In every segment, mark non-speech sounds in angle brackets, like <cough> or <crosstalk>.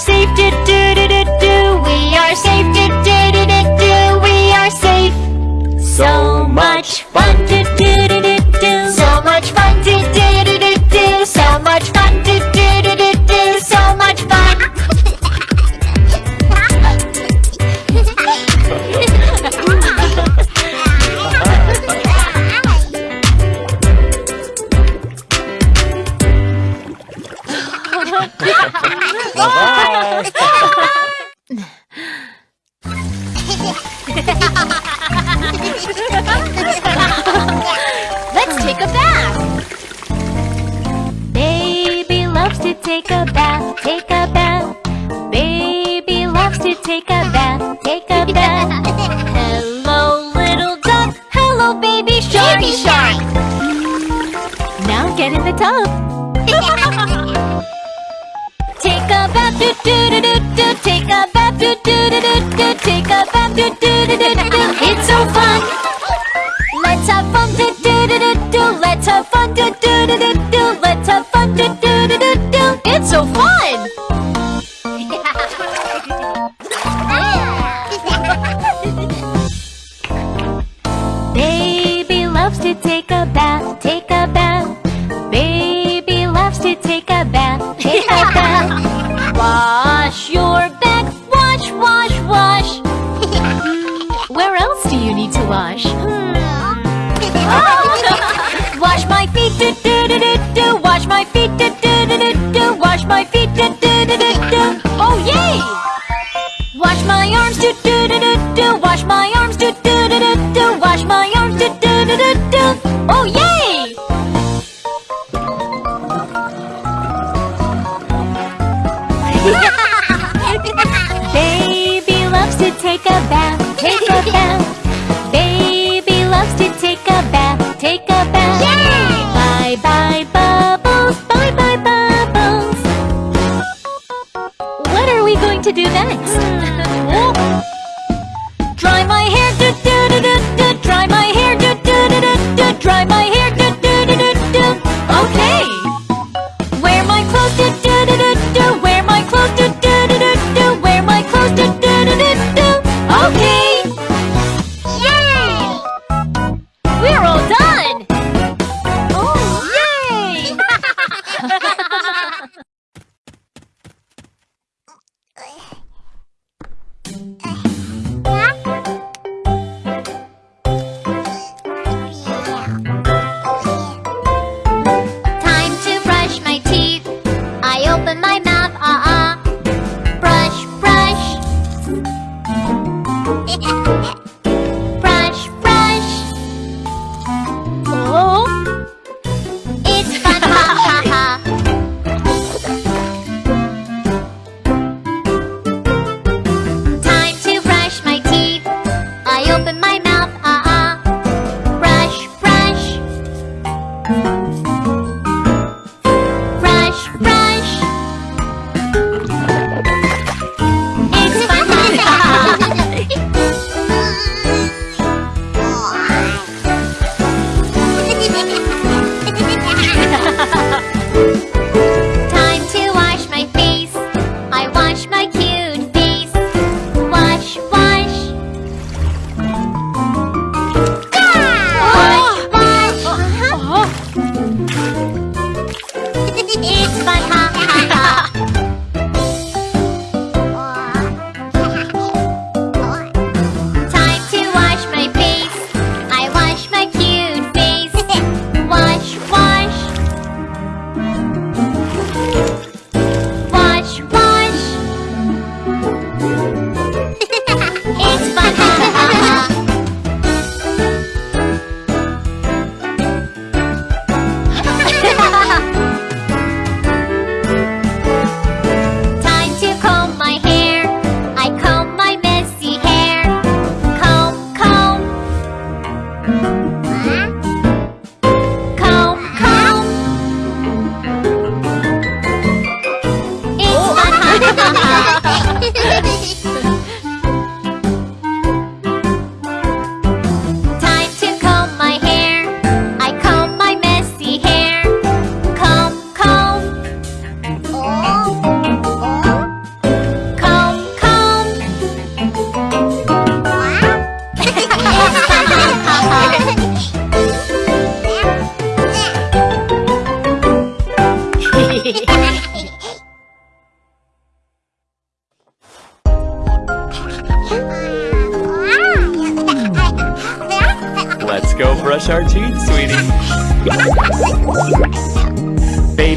safe, do do do do do. We are safe, do do do do do. We are safe. So much fun to do. Let's take a bath. Baby loves to take a bath. to do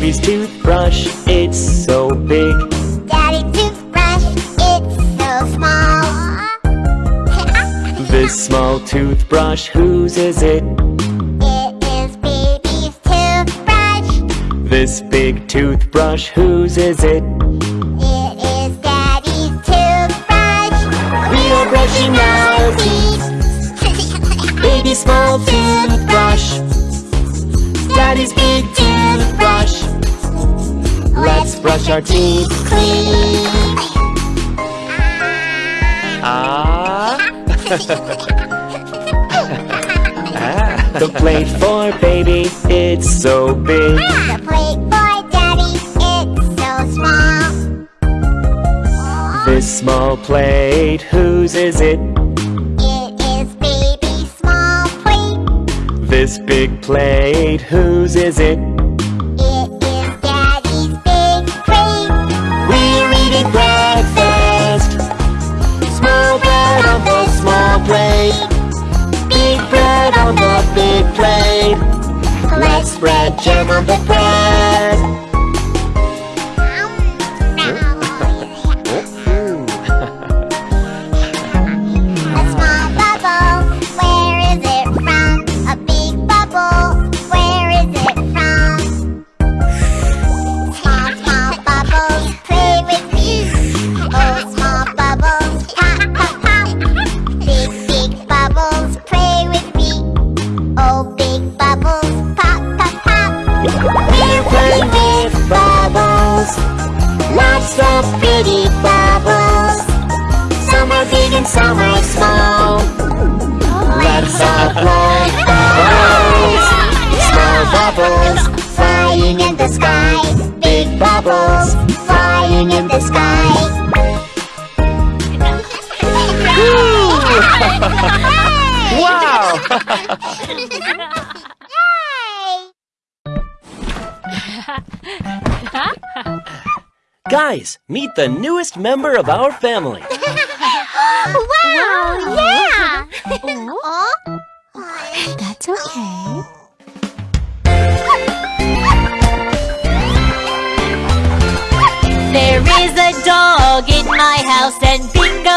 Baby's toothbrush, it's so big. Daddy toothbrush, it's so small. This small toothbrush, whose is it? it is baby's toothbrush. This big toothbrush, whose is it? It is Daddy's toothbrush. We are brushing our teeth. Baby small toothbrush. Daddy's big toothbrush. Let's brush our teeth clean. Ah. ah. <laughs> The plate for baby, it's so big. The plate for Daddy, it's so small. This small plate, whose is it? It is baby's small plate. This big plate, whose is it? It plate. Big bread on the big plate. Let's spread jam on the bread. Bubbles flying in the sky. Big bubbles flying in the sky. Wow! <laughs> Guys, meet the newest member of our family. wow! Yeah! oh? <laughs> That's okay. There is a dog in my house and Bingo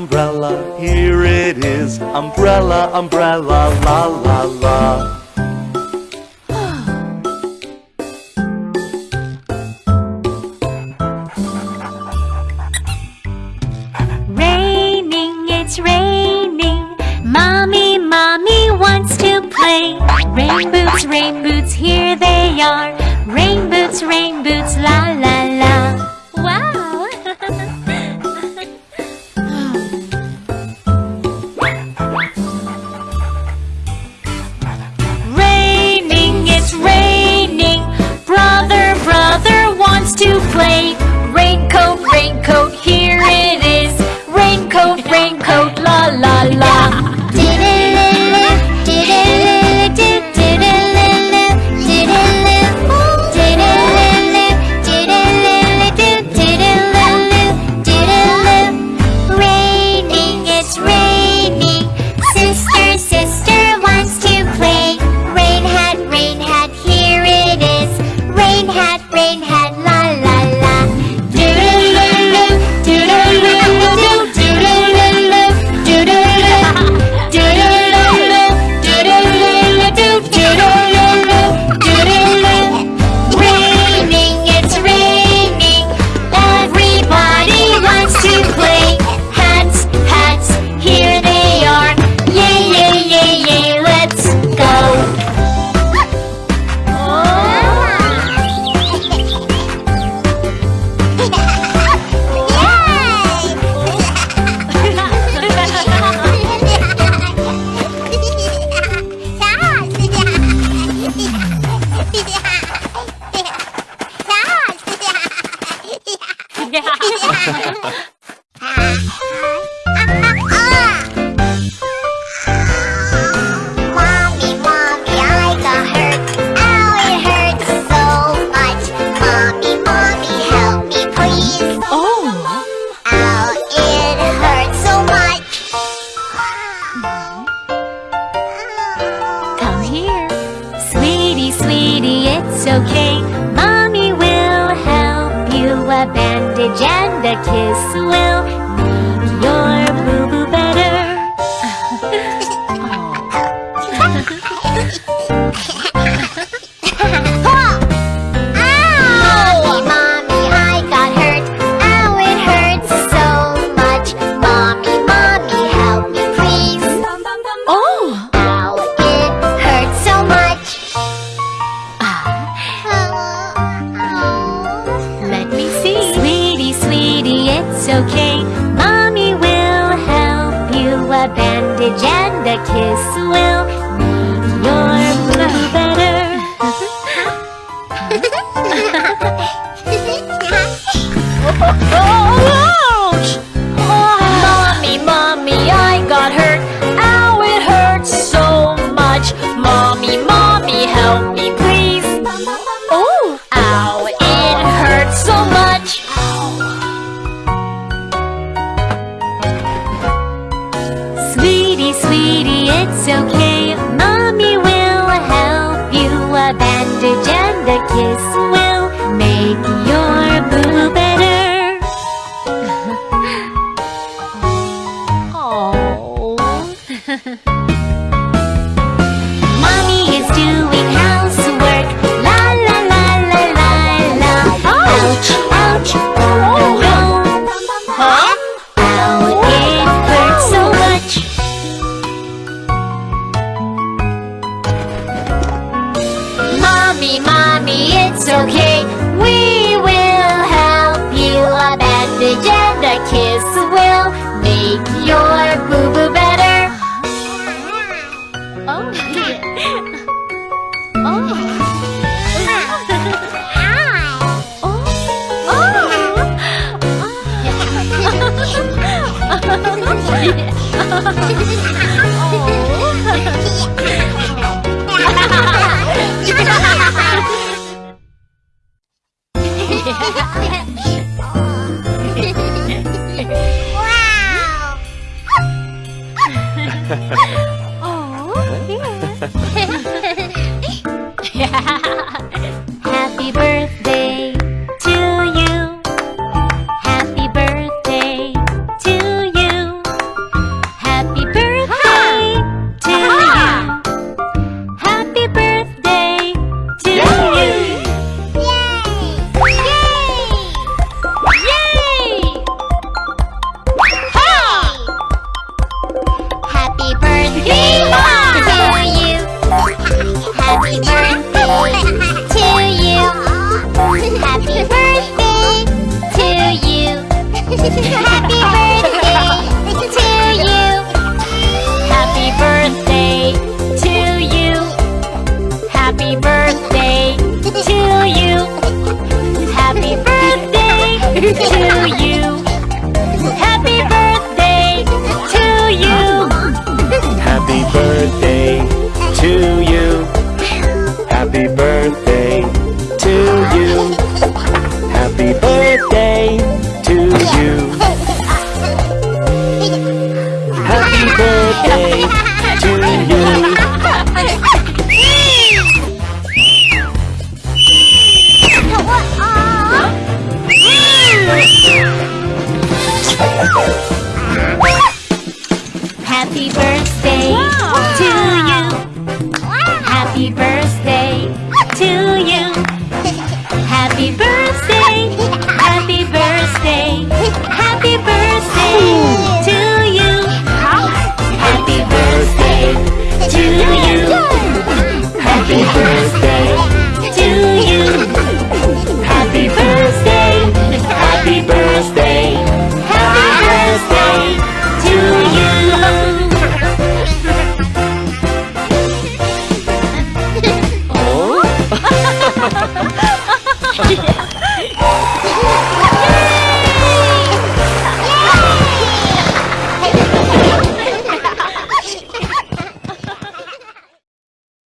umbrella, here it is, umbrella, umbrella. kiss. a kiss will It's okay, mommy will help you. A bandage and a kiss it's okay We will help you A bandage and a kiss will make your boo-boo better Oh, yeah. oh. <laughs> oh. <laughs> Yeah. <laughs> wow. <laughs> Happy birthday to you. Happy birthday to you. Happy birthday to you. Happy birthday to you. Happy birthday to you. Happy birthday to you. Happy birthday to you. Birthday to you. Happy birthday